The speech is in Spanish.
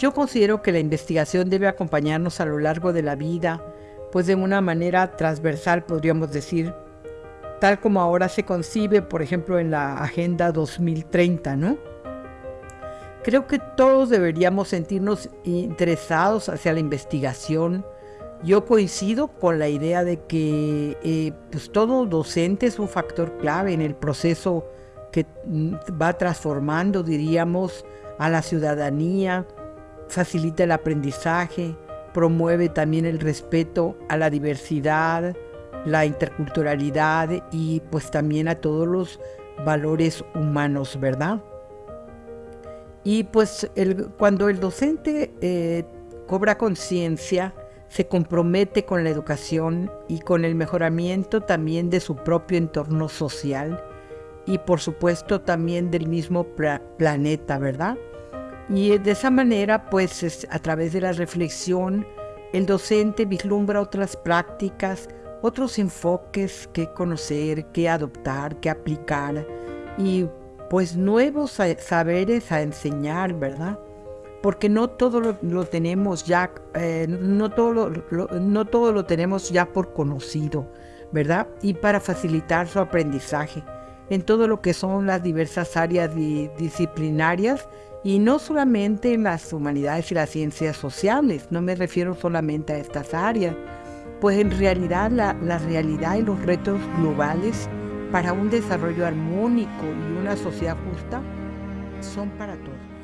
Yo considero que la investigación debe acompañarnos a lo largo de la vida, pues de una manera transversal podríamos decir, tal como ahora se concibe, por ejemplo, en la Agenda 2030, ¿no? Creo que todos deberíamos sentirnos interesados hacia la investigación. Yo coincido con la idea de que eh, pues todo docente es un factor clave en el proceso que mm, va transformando, diríamos, a la ciudadanía, facilita el aprendizaje, promueve también el respeto a la diversidad, la interculturalidad y pues también a todos los valores humanos, ¿verdad? Y pues cuando el docente eh, cobra conciencia, se compromete con la educación y con el mejoramiento también de su propio entorno social y por supuesto también del mismo planeta, ¿verdad? Y de esa manera, pues a través de la reflexión, el docente vislumbra otras prácticas, otros enfoques que conocer, que adoptar, que aplicar y pues nuevos saberes a enseñar, ¿verdad? Porque no todo lo, tenemos ya, eh, no, todo no todo lo tenemos ya por conocido, ¿verdad? Y para facilitar su aprendizaje en todo lo que son las diversas áreas disciplinarias y no solamente en las humanidades y las ciencias sociales, no me refiero solamente a estas áreas, pues en realidad la, la realidad y los retos globales para un desarrollo armónico y una sociedad justa son para todos.